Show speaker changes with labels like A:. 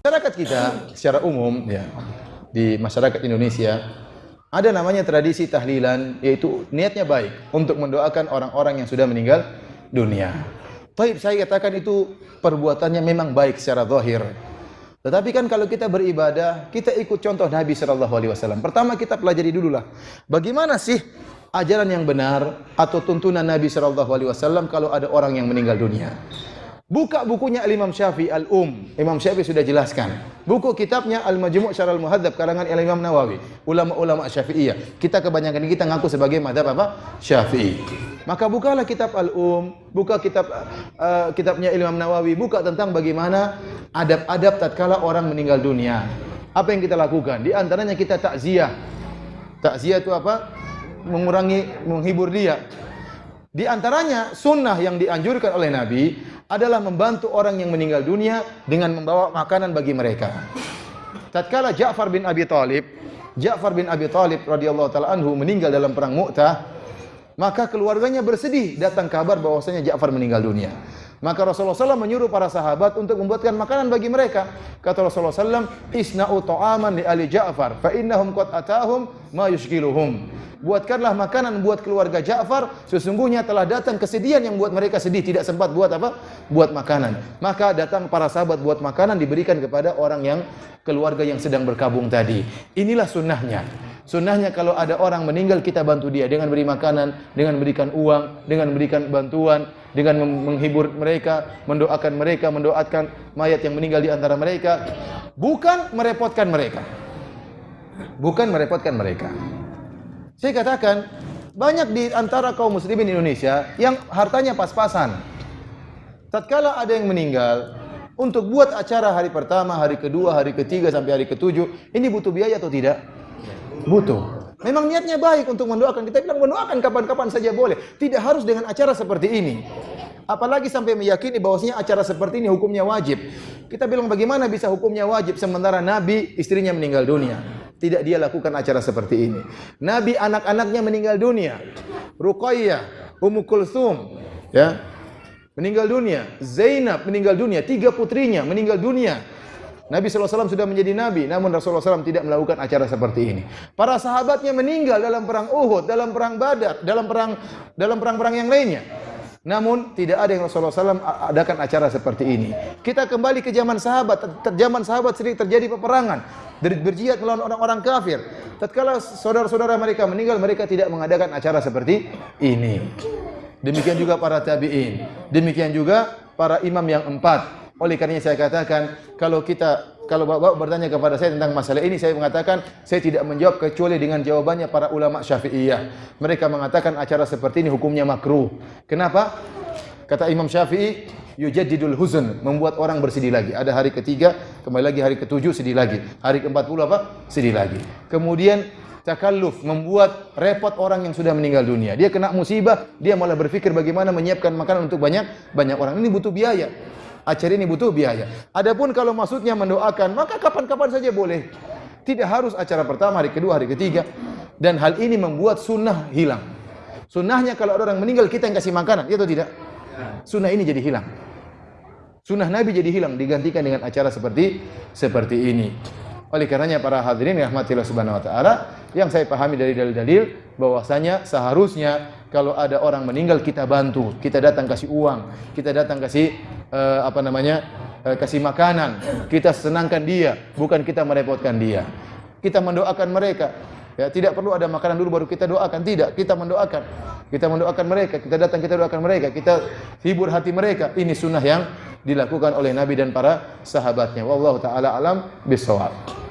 A: Masyarakat kita secara umum ya di masyarakat Indonesia ada namanya tradisi tahlilan yaitu niatnya baik untuk mendoakan orang-orang yang sudah meninggal dunia. Taib saya katakan itu perbuatannya memang baik secara zahir. Tetapi kan kalau kita beribadah, kita ikut contoh Nabi sallallahu alaihi wasallam. Pertama kita pelajari dululah bagaimana sih ajaran yang benar atau tuntunan Nabi sallallahu alaihi wasallam kalau ada orang yang meninggal dunia. Buka bukunya Al-Imam Syafi'i Al-Um. Imam Syafi'i sudah jelaskan. Buku kitabnya Al-Majmu' Syarah Al-Muhadzab karangan Al-Imam Nawawi. Ulama-ulama Syafi'iyah. Kita kebanyakan kita ngaku sebagai madhab apa? Syafi'i. Maka bukalah kitab Al-Um, buka kitab uh, kitabnya Imam Nawawi, buka tentang bagaimana adab-adab tatkala orang meninggal dunia. Apa yang kita lakukan? Di antaranya kita takziah. Takziah itu apa? Mengurangi menghibur dia. Di antaranya sunnah yang dianjurkan oleh Nabi adalah membantu orang yang meninggal dunia dengan membawa makanan bagi mereka. Tatkala Ja'far bin Abi Talib, Ja'far bin Abi Talib radhiyallahu taala anhu meninggal dalam perang Mu'tah, maka keluarganya bersedih datang kabar bahwasanya Ja'far meninggal dunia. Maka Rasulullah SAW menyuruh para sahabat untuk membuatkan makanan bagi mereka. Kata Rasulullah SAW, Isna'u ta'aman li ali Ja'far, fa innahum qad atahum ma yushkiluhum. Buatkanlah makanan buat keluarga Ja'far, sesungguhnya telah datang kesedihan yang buat mereka sedih, tidak sempat buat apa? Buat makanan. Maka datang para sahabat buat makanan diberikan kepada orang yang keluarga yang sedang berkabung tadi. Inilah sunnahnya. Sunnahnya kalau ada orang meninggal kita bantu dia dengan beri makanan, dengan berikan uang, dengan berikan bantuan, dengan menghibur mereka, mendoakan mereka, mendoakan mayat yang meninggal di antara mereka, bukan merepotkan mereka. Bukan merepotkan mereka. Saya katakan banyak di antara kaum muslimin Indonesia yang hartanya pas-pasan. Tatkala ada yang meninggal, untuk buat acara hari pertama, hari kedua, hari ketiga sampai hari ketujuh, ini butuh biaya atau tidak? Butuh. Memang niatnya baik untuk mendoakan. Kita bilang mendoakan kapan-kapan saja boleh. Tidak harus dengan acara seperti ini. Apalagi sampai meyakini bahwasanya acara seperti ini hukumnya wajib. Kita bilang bagaimana bisa hukumnya wajib sementara Nabi istrinya meninggal dunia. Tidak dia lakukan acara seperti ini. Nabi anak-anaknya meninggal dunia. Ruqayyah, Ummu Kulthum, ya. Meninggal dunia. Zainab meninggal dunia. Tiga putrinya meninggal dunia. Nabi SAW sudah menjadi Nabi, namun Rasulullah SAW tidak melakukan acara seperti ini. Para sahabatnya meninggal dalam perang Uhud, dalam perang Badar, dalam perang dalam perang-perang yang lainnya. Namun tidak ada yang Rasulullah SAW adakan acara seperti ini. Kita kembali ke zaman sahabat. Zaman sahabat sering terjadi peperangan. Berjihad melawan orang-orang kafir. Tatkala saudara-saudara mereka meninggal, mereka tidak mengadakan acara seperti ini. Demikian juga para tabi'in. Demikian juga para imam yang empat. Oleh karena saya katakan, kalau kita kalau bapak bertanya kepada saya tentang masalah ini, saya mengatakan saya tidak menjawab kecuali dengan jawabannya para ulama Syafi'iyah. Mereka mengatakan acara seperti ini hukumnya makruh. Kenapa? Kata Imam Syafi'i, yujaddidul huzn, membuat orang bersedih lagi. Ada hari ketiga, kembali lagi hari ketujuh sedih lagi. Hari keempat puluh apa? Sedih lagi. Kemudian takalluf membuat repot orang yang sudah meninggal dunia. Dia kena musibah, dia malah berpikir bagaimana menyiapkan makanan untuk banyak banyak orang. Ini butuh biaya acara ini butuh biaya. Adapun kalau maksudnya mendoakan, maka kapan-kapan saja boleh. Tidak harus acara pertama, hari kedua, hari ketiga. Dan hal ini membuat sunnah hilang. Sunnahnya kalau ada orang meninggal kita yang kasih makanan, ya atau tidak? Sunnah ini jadi hilang. Sunnah Nabi jadi hilang digantikan dengan acara seperti seperti ini. Oleh karenanya para hadirin rahmatillah subhanahu wa taala, yang saya pahami dari dalil-dalil bahwasanya seharusnya kalau ada orang meninggal kita bantu, kita datang kasih uang, kita datang kasih uh, apa namanya? Uh, kasih makanan, kita senangkan dia, bukan kita merepotkan dia. Kita mendoakan mereka. Ya, tidak perlu ada makanan dulu baru kita doakan, tidak. Kita mendoakan. Kita mendoakan mereka, kita datang kita doakan mereka, kita hibur hati mereka. Ini sunnah yang dilakukan oleh Nabi dan para sahabatnya. Wallahu taala alam bisawab.